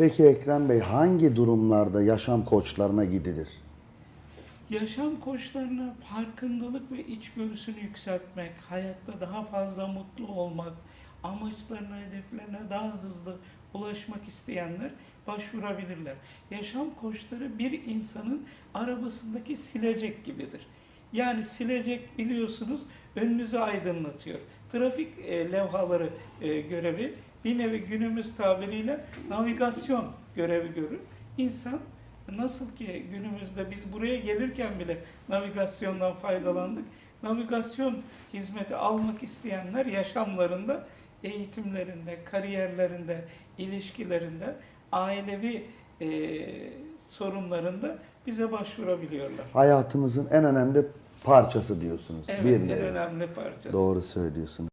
Peki Ekrem Bey hangi durumlarda yaşam koçlarına gidilir? Yaşam koçlarına farkındalık ve içgörüsünü yükseltmek, hayatta daha fazla mutlu olmak, amaçlarına, hedeflerine daha hızlı ulaşmak isteyenler başvurabilirler. Yaşam koçları bir insanın arabasındaki silecek gibidir. Yani silecek biliyorsunuz önünüzü aydınlatıyor. Trafik e, levhaları e, görevi bir nevi günümüz tabiriyle navigasyon görevi görür. İnsan Nasıl ki günümüzde biz buraya gelirken bile navigasyondan faydalandık. Navigasyon hizmeti almak isteyenler yaşamlarında, eğitimlerinde, kariyerlerinde, ilişkilerinde, ailevi eee, sorunlarında bize başvurabiliyorlar. Hayatımızın en önemli parçası diyorsunuz. Evet, bir en önemli parçası. Doğru söylüyorsunuz.